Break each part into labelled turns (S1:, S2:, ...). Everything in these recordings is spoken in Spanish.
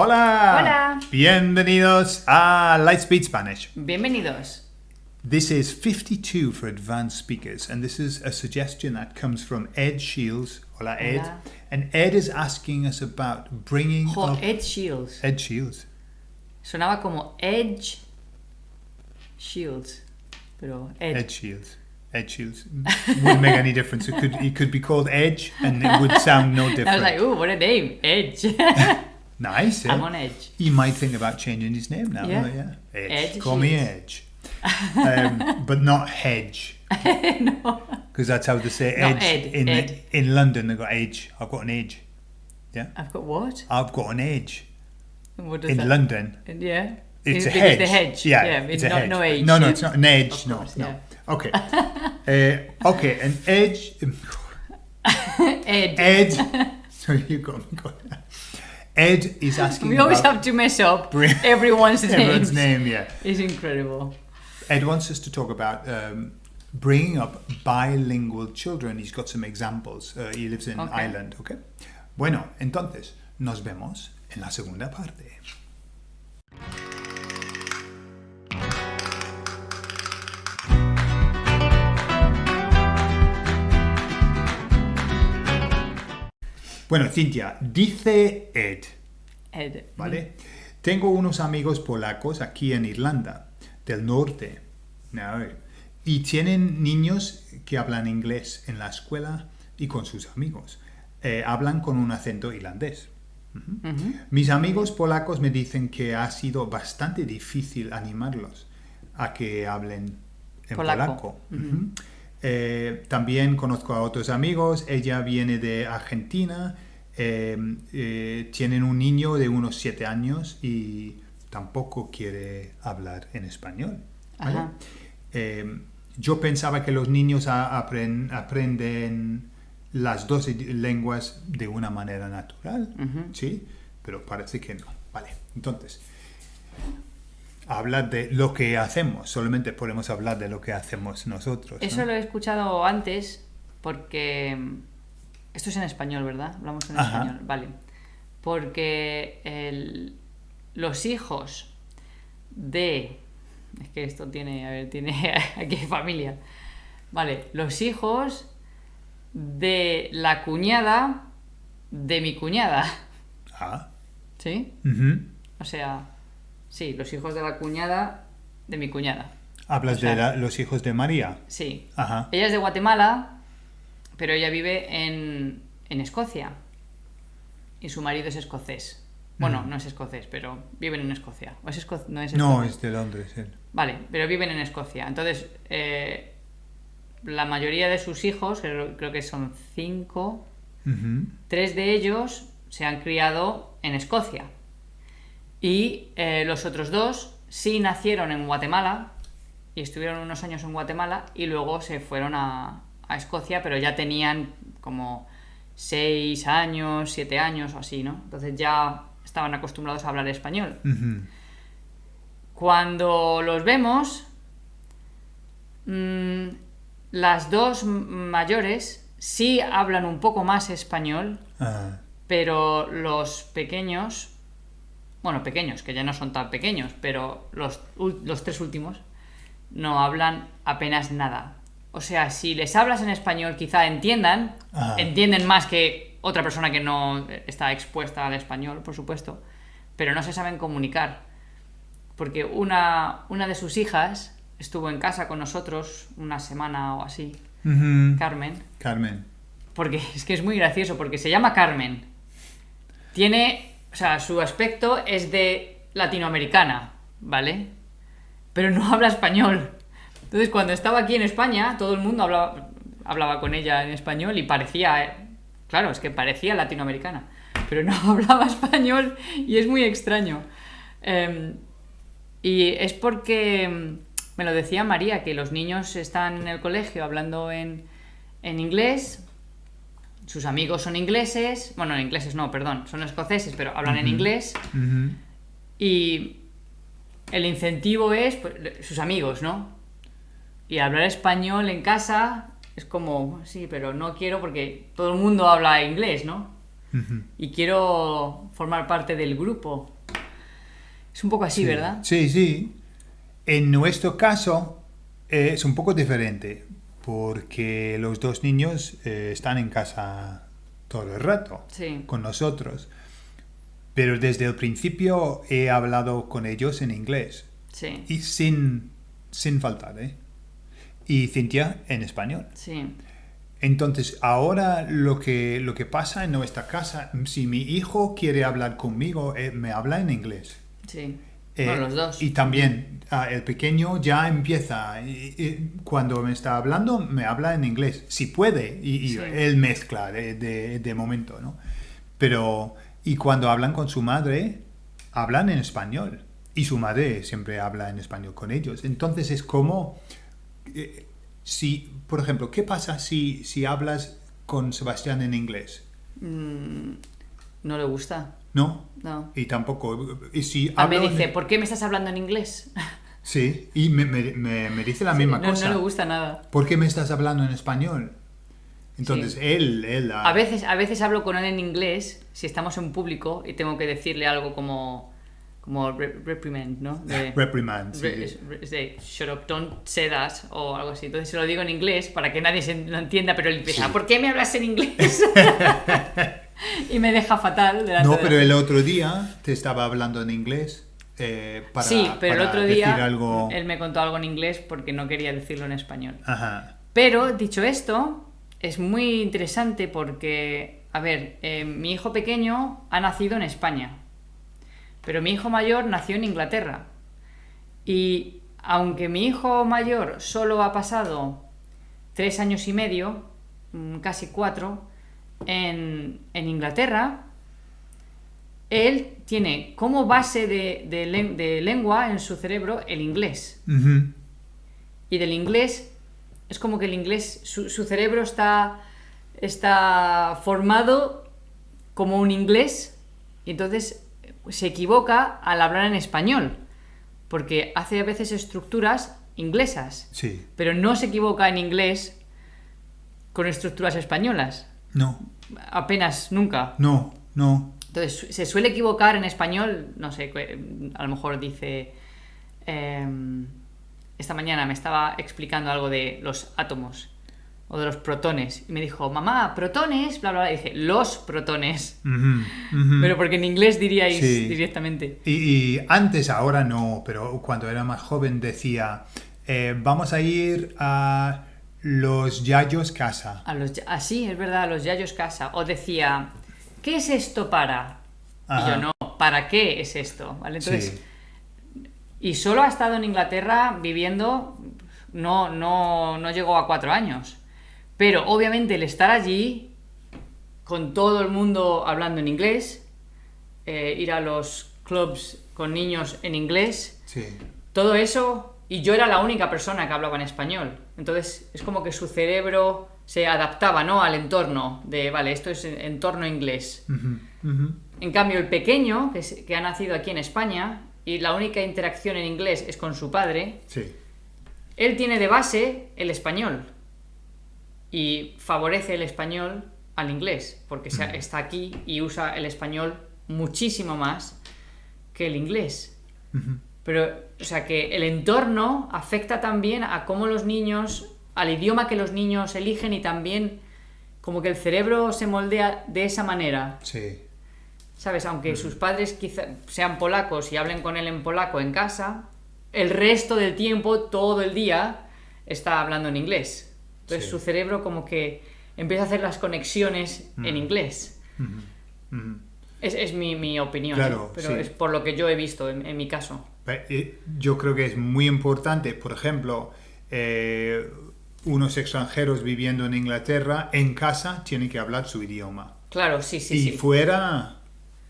S1: Hola!
S2: Hola.
S1: Bienvenidos a Lightspeed Spanish.
S2: Bienvenidos.
S1: This is 52 for advanced speakers, and this is a suggestion that comes from Ed Shields. Hola, Ed.
S2: Hola.
S1: And Ed is asking us about bringing
S2: Jo,
S1: up...
S2: Ed Shields.
S1: Ed Shields.
S2: Sonaba como Edge Shields. Pero Ed.
S1: Ed Shields. Ed Shields. Wouldn't make any difference. It could, he could be called Edge, and it would sound no different.
S2: I was like, ooh, what a name. Edge.
S1: nice, eh?
S2: I'm on Edge.
S1: You might think about changing his name now.
S2: Yeah.
S1: yeah. Edge.
S2: Ed
S1: Call me. Edge. Um, but not Hedge.
S2: no.
S1: Because that's how they say edge
S2: Ed,
S1: in
S2: Ed.
S1: in London. They've got edge. I've got an edge. Yeah,
S2: I've got what?
S1: I've got an edge
S2: What does
S1: in
S2: that
S1: London.
S2: Yeah.
S1: It's a hedge.
S2: the hedge.
S1: Yeah,
S2: yeah
S1: it's
S2: it's
S1: a
S2: not,
S1: hedge.
S2: no.
S1: No, no, it's not an edge. No,
S2: course,
S1: no.
S2: yeah.
S1: Okay. uh, okay, an edge.
S2: Ed.
S1: Ed. Sorry, you go. go. Ed is asking.
S2: we always have to mess up everyone's,
S1: everyone's
S2: names.
S1: name. Yeah.
S2: It's incredible.
S1: Ed wants us to talk about um, bringing up bilingual children. He's got some examples. Uh, he lives in
S2: Okay.
S1: Ireland, okay? Bueno, entonces, nos vemos en la segunda parte. Bueno, Cintia, dice Ed,
S2: Ed.
S1: ¿vale? Tengo unos amigos polacos aquí en Irlanda, del norte, ¿no? y tienen niños que hablan inglés en la escuela y con sus amigos. Eh, hablan con un acento irlandés. Mis amigos polacos me dicen que ha sido bastante difícil animarlos a que hablen en polaco. Eh, también conozco a otros amigos, ella viene de Argentina, eh, eh, tienen un niño de unos 7 años y tampoco quiere hablar en español. yo pensaba que los niños aprenden las dos lenguas de una manera natural. ¿sí? Pero parece que no. Vale, entonces, habla de lo que hacemos, solamente podemos hablar de lo que hacemos nosotros. ¿no?
S2: Eso lo he escuchado antes porque... mm, Esto es en español, ¿verdad? Hablamos en
S1: Ajá.
S2: español, vale. Porque el- los hijos de... Es que esto tiene, a ver, tiene aquí hay familia. Vale, los hijos de la cuñada de mi cuñada.
S1: Ah,
S2: ¿Sí? O sea, sí, los hijos de la cuñada de mi cuñada.
S1: Hablas
S2: O sea-
S1: de la- los hijos de María.
S2: Sí.
S1: Ajá.
S2: Ella es de Guatemala, pero ella vive en, en Escocia. Y su marido es escocés. Bueno, no es escocés, pero viven en Escocia. ¿O es esco- No, es
S1: No,
S2: escocés.
S1: es de Londres. él.
S2: Vale, pero viven en Escocia. Entonces, eh, la mayoría de sus hijos, creo, que son cinco, tres de ellos se han criado en Escocia. Y eh, los otros dos sí nacieron en Guatemala y estuvieron unos años en Guatemala y luego se fueron a, a Escocia, pero ya tenían como seis años, siete años o así, ¿no? Entonces ya estaban acostumbrados a hablar español. Cuando los vemos, mm, las dos mayores sí hablan un poco más español,
S1: Ah,
S2: pero los pequeños, bueno, pequeños, que ya no son tan pequeños, pero los, los tres últimos no hablan apenas nada. O sea, si les hablas en español, quizá entiendan,
S1: Ajá.
S2: entienden más que otra persona que no está expuesta al español, por supuesto, pero no se saben comunicar. Porque una, una de sus hijas estuvo en casa con nosotros una semana o así. Carmen,
S1: Carmen.
S2: porque es que es muy gracioso, porque se llama Carmen. Tiene, o sea, su aspecto es de latinoamericana, ¿vale? Pero no habla español. Entonces, cuando estaba aquí en España, todo el mundo hablaba, hablaba con ella en español y parecía, claro, es que parecía latinoamericana, pero no hablaba español y es muy extraño. Em, y es porque em, me lo decía María, que los niños están en el colegio hablando en, en inglés, sus amigos son ingleses, bueno, ingleses no, perdón, son escoceses, pero hablan en inglés, y el incentivo es pues, sus amigos, ¿no? Y hablar español en casa es como, sí, pero no quiero porque todo el mundo habla inglés, ¿no? Y quiero formar parte del grupo. Es un poco así,
S1: Sí.
S2: ¿verdad?
S1: Sí, sí. En nuestro caso eh, es un poco diferente porque los dos niños eh, están en casa todo el rato
S2: Sí.
S1: con nosotros. Pero desde el principio he hablado con ellos en inglés
S2: Sí.
S1: y sin, sin faltar, ¿eh? Y Cintia en español.
S2: Sí.
S1: Entonces, ahora lo que, lo que pasa en nuestra casa, si mi hijo quiere hablar conmigo, eh, me habla en inglés.
S2: Sí.
S1: Eh,
S2: bueno, los dos.
S1: Y también ah, el pequeño ya empieza, y- y cuando me está hablando, me habla en inglés, si puede, y, y
S2: Sí.
S1: él mezcla de, de- de momento, ¿no? Pero, y cuando hablan con su madre, hablan en español. Y su madre siempre habla en español con ellos. Entonces es como, eh, si, por ejemplo, ¿qué pasa si, si hablas con Sebastián en inglés?
S2: Mm, no le gusta.
S1: ¿No?
S2: No.
S1: Y tampoco, y si
S2: Ah, me
S1: hablo en-
S2: dice, ¿por qué me estás hablando en inglés?
S1: Sí, y me, me- me- me dice la misma
S2: no,
S1: cosa.
S2: no le gusta nada.
S1: ¿Por qué me estás hablando en español? Entonces,
S2: Sí.
S1: él, él... ah,
S2: A veces, a veces hablo con él en inglés si estamos en público y tengo que decirle algo como, como re- reprimand, ¿no? De-
S1: Reprimand, sí,
S2: re- de, shut up, don't say that o algo así. Entonces se lo digo en inglés para que nadie se lo entienda, pero él empieza,
S1: Sí.
S2: ¿por qué me hablas en inglés? y me deja fatal.
S1: No,
S2: de
S1: pero el otro día te estaba hablando en inglés eh, para,
S2: sí, pero el otro día
S1: algo...
S2: él me contó algo en inglés porque no quería decirlo en español.
S1: Ajá,
S2: Pero, dicho esto, es muy interesante porque, a ver, eh, mi hijo pequeño ha nacido en España, pero mi hijo mayor nació en Inglaterra. Y aunque mi hijo mayor solo ha pasado tres años y medio, mm, casi cuatro, en, en Inglaterra, él tiene como base de, de len- de lengua en su cerebro el inglés. Y del inglés es como que el inglés su, su cerebro está está formado como un inglés. Y entonces se equivoca al hablar en español porque hace a veces estructuras inglesas
S1: Sí,
S2: pero no se equivoca en inglés con estructuras españolas.
S1: No,
S2: apenas nunca.
S1: No, no.
S2: entonces se suele equivocar en español, no sé, que, a lo mejor dice, em, esta mañana me estaba explicando algo de los átomos o de los protones y me dijo, mamá, protones, bla, bla, bla, y dice, los protones, pero porque en inglés diríais
S1: Sí.
S2: directamente.
S1: Y, y antes, ahora no, pero cuando era más joven decía, eh, vamos a ir a los Yayos casa.
S2: A los, ya- ah, es verdad, a los yayos casa. O decía, ¿qué es esto para? Y yo, no, ¿para qué es esto? ¿Vale? Entonces,
S1: Sí.
S2: Y solo ha estado en Inglaterra viviendo, no, no, no llegó a cuatro años. Pero obviamente el estar allí, con todo el mundo hablando en inglés, eh, ir a los clubs con niños en inglés,
S1: Sí.
S2: todo eso, y yo era la única persona que hablaba en español. Entonces es como que su cerebro se adaptaba ¿no? al entorno de, vale, esto es entorno inglés. En cambio, el pequeño, que, es- que ha nacido aquí en España, y la única interacción en inglés es con su padre,
S1: Sí.
S2: él tiene de base el español. Y favorece el español al inglés, porque se- está aquí y usa el español muchísimo más que el inglés. Pero, o sea, que el entorno afecta también a cómo los niños, al idioma que los niños eligen y también como que el cerebro se moldea de esa manera.
S1: Sí.
S2: ¿Sabes? Aunque sus padres quizá sean polacos y hablen con él en polaco en casa, el resto del tiempo, todo el día, está hablando en inglés. Entonces
S1: Sí.
S2: su cerebro como que empieza a hacer las conexiones en inglés. Es, es mi, mi opinión,
S1: Claro,
S2: ¿eh? pero
S1: sí.
S2: es por lo que yo he visto en, en mi caso.
S1: Eh, Yo creo que es muy importante, por ejemplo, eh, unos extranjeros viviendo en Inglaterra, en casa tienen que hablar su idioma.
S2: Claro, sí, sí,
S1: y
S2: sí.
S1: fuera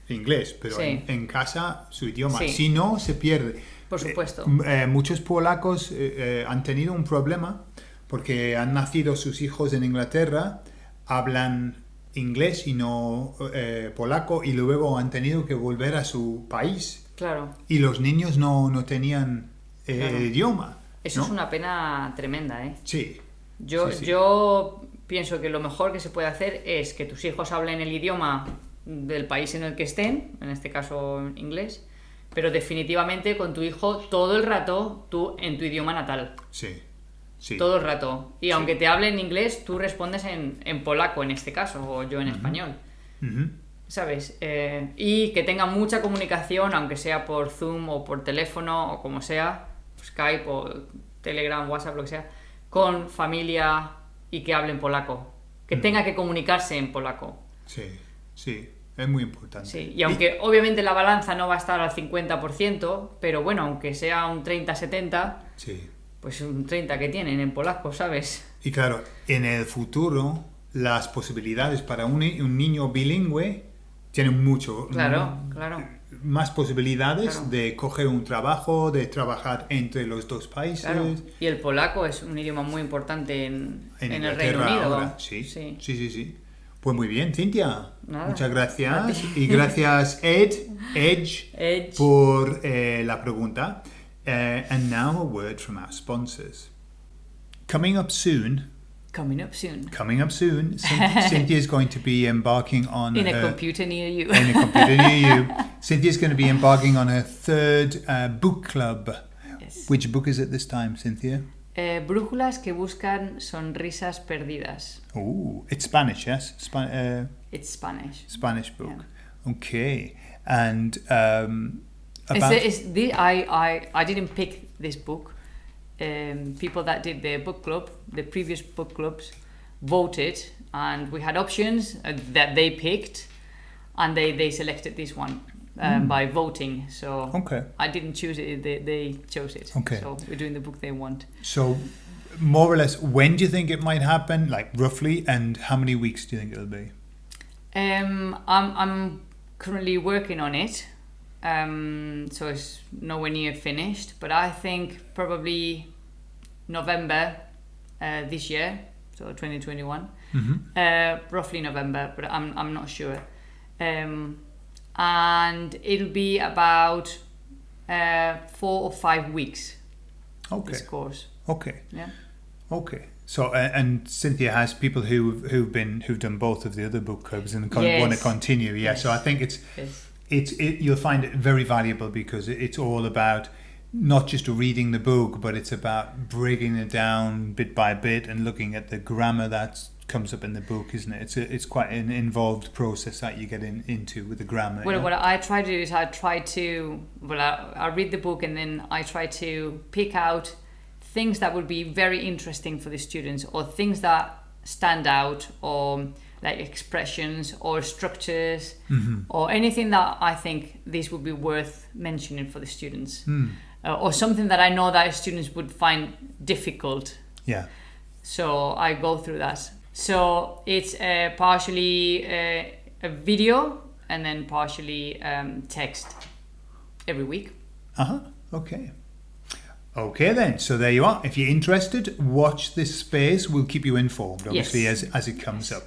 S1: inglés, pero
S2: Sí.
S1: en, en casa su idioma.
S2: Sí.
S1: Si no, se pierde.
S2: Por supuesto.
S1: Eh, eh, muchos polacos eh, han tenido un problema porque han nacido sus hijos en Inglaterra, hablan inglés y no eh, polaco y luego han tenido que volver a su país
S2: Claro.
S1: y los niños no, no tenían eh,
S2: Claro.
S1: el idioma.
S2: Eso
S1: ¿no?
S2: es una pena tremenda, ¿eh?
S1: Sí.
S2: Yo,
S1: Sí, sí.
S2: yo pienso que lo mejor que se puede hacer es que tus hijos hablen el idioma del país en el que estén, en este caso inglés, pero definitivamente con tu hijo todo el rato tú en tu idioma natal.
S1: Sí, sí.
S2: Todo el rato. Y aunque te hable en inglés, tú respondes en, en polaco en este caso, o yo en español. ¿Sabes? Eh, y que tenga mucha comunicación, aunque sea por Zoom o por teléfono o como sea, Skype o Telegram, WhatsApp, lo que sea, con familia y que hablen polaco. Que tenga que comunicarse en polaco.
S1: Sí, sí. Es muy importante.
S2: Sí, y aunque obviamente la balanza no va a estar al 50%, pero bueno, aunque sea un 30-70,
S1: Sí.
S2: Pues un 30 que tienen en polaco, ¿sabes?
S1: Y claro, en el futuro, las posibilidades para un, un niño bilingüe tienen mucho.
S2: Claro, claro.
S1: Más posibilidades
S2: Claro.
S1: de coger un trabajo, de trabajar entre los dos países.
S2: Claro. Y el polaco es un idioma muy importante en,
S1: En,
S2: en el Reino Unido.
S1: ahora. Sí,
S2: sí.
S1: sí, sí, sí. Pues muy bien, Cintia.
S2: Nada.
S1: Muchas gracias. Y gracias, Ed, Edge,
S2: Edge.
S1: por eh, la pregunta. Eh, and now a word from our sponsors. Coming up soon,
S2: Coming up soon.
S1: coming up soon, Cynthia is going to be embarking on
S2: In a
S1: her,
S2: computer near you.
S1: in a computer near you. Cynthia is going to be embarking on her third uh, book club.
S2: Yes.
S1: Which book is it this time, Cynthia?
S2: Eh, brújulas que buscan sonrisas perdidas.
S1: Oh, it's Spanish, yes? Spa- uh,
S2: It's Spanish.
S1: Spanish book. Okay. And um, about
S2: it's the, I, I, I didn't pick this book. Um, people that did the book club, the previous book clubs, voted, and we had options uh, that they picked, and they, they selected this one um, by voting. So
S1: okay.
S2: I didn't choose it; they, they chose it.
S1: Okay.
S2: So we're doing the book they want.
S1: So, more or less, when do you think it might happen? Like roughly, and how many weeks do you think it'll be?
S2: Um, I'm I'm currently working on it, um, so it's nowhere near finished. But I think probably November uh, this year, so 2021,
S1: Mm-hmm.
S2: uh, roughly November, but I'm I'm not sure. Um, and it'll be about uh, four or five weeks.
S1: Okay.
S2: This course,
S1: Okay.
S2: yeah.
S1: Okay. So, uh, and Cynthia has people who who've been who've done both of the other book clubs and con- want to continue. Yeah. So I think it's
S2: Yes.
S1: It's it, you'll find it very valuable because it's all about not just reading the book, but it's about breaking it down bit by bit and looking at the grammar that comes up in the book, isn't it? It's a, it's quite an involved process that you get in, into with the grammar.
S2: Well,
S1: yeah?
S2: what I try to do is I try to well, I, I read the book and then I try to pick out things that would be very interesting for the students or things that stand out or like expressions or structures
S1: Mhm.
S2: or anything that I think this would be worth mentioning for the students
S1: Mm.
S2: uh, or something that I know that students would find difficult
S1: Yeah.
S2: so I go through that. So it's uh, partially uh, a video and then partially um, text every week.
S1: Uh huh. Okay. Okay then. So there you are. If you're interested, watch this space. We'll keep you informed, obviously,
S2: Yes.
S1: as, as it comes up.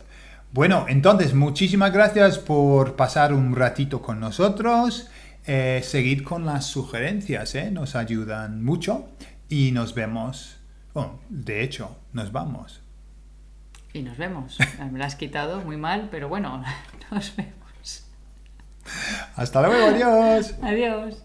S1: Bueno, entonces, muchísimas gracias por pasar un ratito con nosotros. Eh, seguid con las sugerencias, ¿eh? nos ayudan mucho. Y nos vemos. Bueno, de hecho, nos vamos.
S2: Y nos vemos. Me la has quitado muy mal, pero bueno, nos vemos.
S1: Hasta luego, adiós.
S2: Adiós.